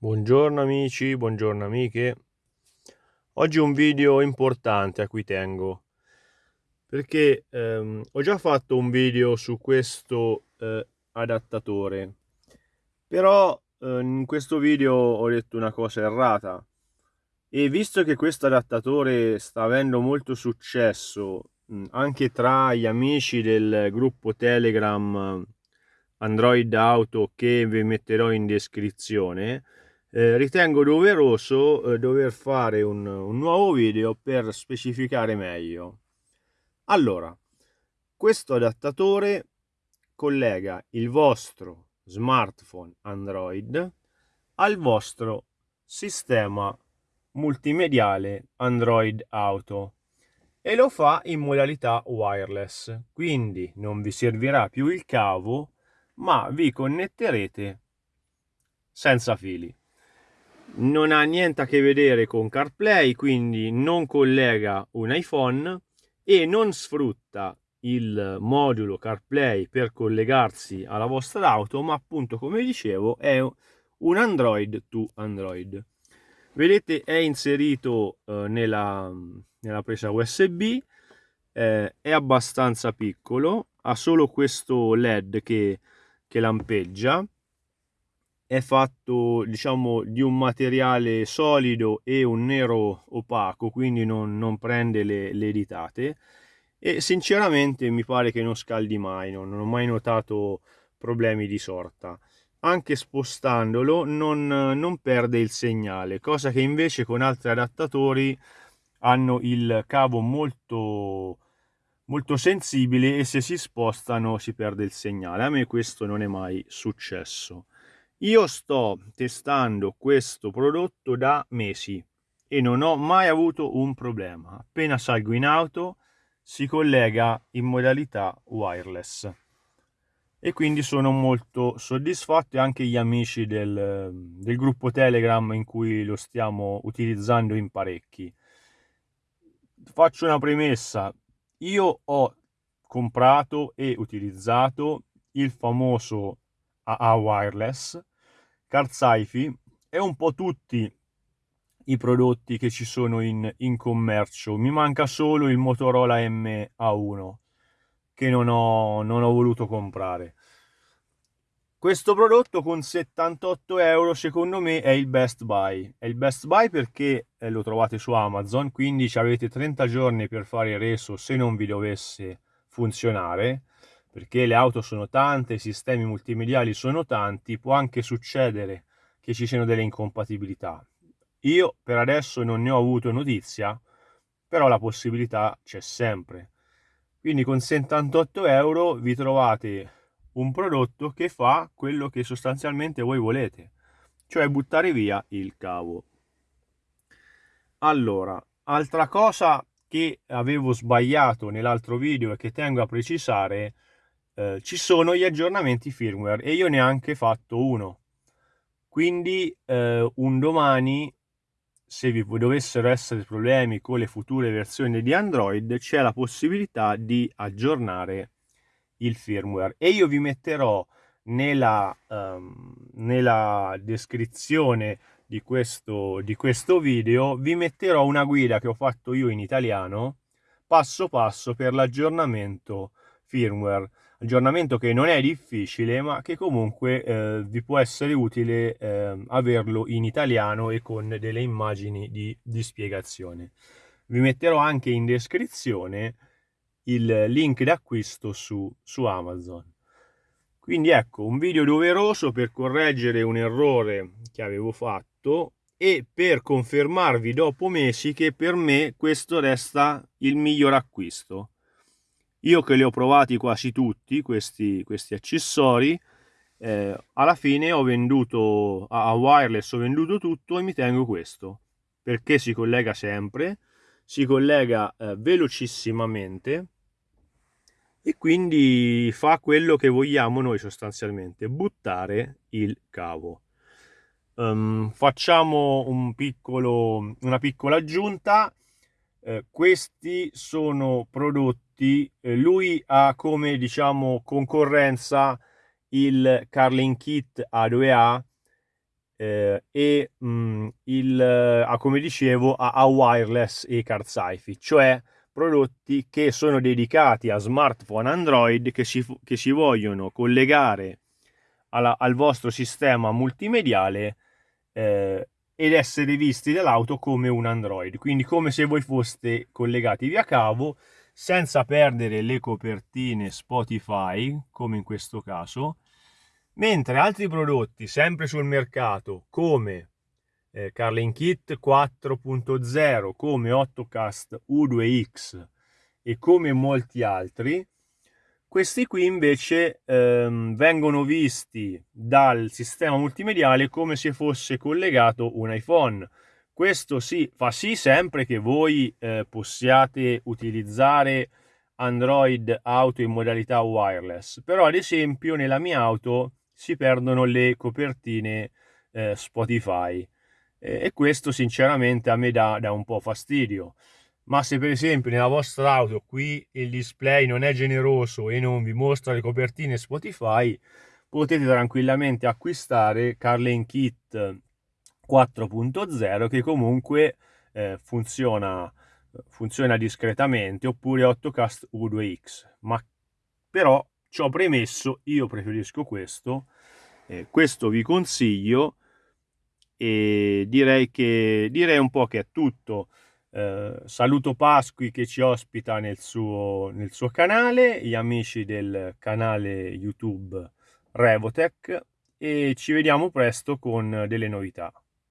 Buongiorno amici, buongiorno amiche. Oggi un video importante a cui tengo perché ehm, ho già fatto un video su questo eh, adattatore però eh, in questo video ho detto una cosa errata e visto che questo adattatore sta avendo molto successo mh, anche tra gli amici del gruppo Telegram Android Auto che vi metterò in descrizione eh, ritengo doveroso eh, dover fare un, un nuovo video per specificare meglio. Allora, questo adattatore collega il vostro smartphone Android al vostro sistema multimediale Android Auto e lo fa in modalità wireless, quindi non vi servirà più il cavo, ma vi connetterete senza fili non ha niente a che vedere con CarPlay, quindi non collega un iPhone e non sfrutta il modulo CarPlay per collegarsi alla vostra auto, ma appunto come dicevo è un Android to Android. Vedete è inserito eh, nella, nella, presa USB, eh, è abbastanza piccolo, ha solo questo LED che, che lampeggia è fatto diciamo di un materiale solido e un nero opaco quindi non, non prende le, le ditate. E sinceramente mi pare che non scaldi mai non, non ho mai notato problemi di sorta. Anche spostandolo non, non perde il segnale cosa che invece con altri adattatori hanno il cavo molto molto sensibile e se si spostano si perde il segnale. A me questo non è mai successo io sto testando questo prodotto da mesi e non ho mai avuto un problema. Appena salgo in auto si collega in modalità wireless e quindi sono molto soddisfatto e anche gli amici del, del gruppo Telegram in cui lo stiamo utilizzando in parecchi. Faccio una premessa, io ho comprato e utilizzato il famoso AA wireless Carzaifi e un po' tutti i prodotti che ci sono in, in commercio. Mi manca solo il Motorola MA1 che non ho, non ho voluto comprare. Questo prodotto con 78 euro secondo me è il best buy. È il best buy perché eh, lo trovate su Amazon, quindi avete 30 giorni per fare il reso se non vi dovesse funzionare perché le auto sono tante, i sistemi multimediali sono tanti, può anche succedere che ci siano delle incompatibilità. Io per adesso non ne ho avuto notizia, però la possibilità c'è sempre. Quindi con 78 euro vi trovate un prodotto che fa quello che sostanzialmente voi volete, cioè buttare via il cavo. Allora, altra cosa che avevo sbagliato nell'altro video e che tengo a precisare eh, ci sono gli aggiornamenti firmware e io ne ho anche fatto uno. Quindi eh, un domani, se vi dovessero essere problemi con le future versioni di Android, c'è la possibilità di aggiornare il firmware e io vi metterò nella, um, nella descrizione di questo, di questo video vi metterò una guida che ho fatto io in italiano passo passo per l'aggiornamento firmware aggiornamento che non è difficile ma che comunque eh, vi può essere utile eh, averlo in italiano e con delle immagini di, di spiegazione vi metterò anche in descrizione il link d'acquisto su, su Amazon. Quindi ecco un video doveroso per correggere un errore che avevo fatto e per confermarvi dopo mesi che per me questo resta il miglior acquisto io che li ho provati quasi tutti questi, questi accessori eh, alla fine ho venduto a, wireless ho venduto tutto e mi tengo questo perché si collega sempre si collega eh, velocissimamente e quindi fa quello che vogliamo noi sostanzialmente buttare il cavo. Um, facciamo un piccolo, una piccola aggiunta eh, questi sono prodotti, eh, lui ha come diciamo concorrenza il Carling Kit A2A eh, e mh, mm, il, ah, come dicevo a, a wireless e card sci cioè prodotti che sono dedicati a smartphone Android che si, che si vogliono collegare alla, al vostro sistema multimediale eh, ed essere visti dall'auto come un Android, quindi come se voi foste collegati via cavo senza perdere le copertine Spotify, come in questo caso, mentre altri prodotti sempre sul mercato come eh, Carlin Kit 4.0, come 8cast U2X e come molti altri, questi qui invece ehm, vengono visti dal sistema multimediale come se fosse collegato un iPhone, questo sì, fa sì sempre che voi eh, possiate utilizzare Android Auto in modalità wireless, però ad esempio nella mia auto si perdono le copertine eh, Spotify eh, e questo sinceramente a me dà, dà un po' fastidio. Ma se per esempio nella vostra auto qui il display non è generoso e non vi mostra le copertine Spotify, potete tranquillamente acquistare Carlin Kit 4.0 che comunque eh, funziona, funziona discretamente oppure 8cast U2X ma però ciò premesso io preferisco questo eh, questo vi consiglio e direi che direi un po' che è tutto eh, saluto Pasqui che ci ospita nel suo, nel suo canale gli amici del canale YouTube Revotech e ci vediamo presto con delle novità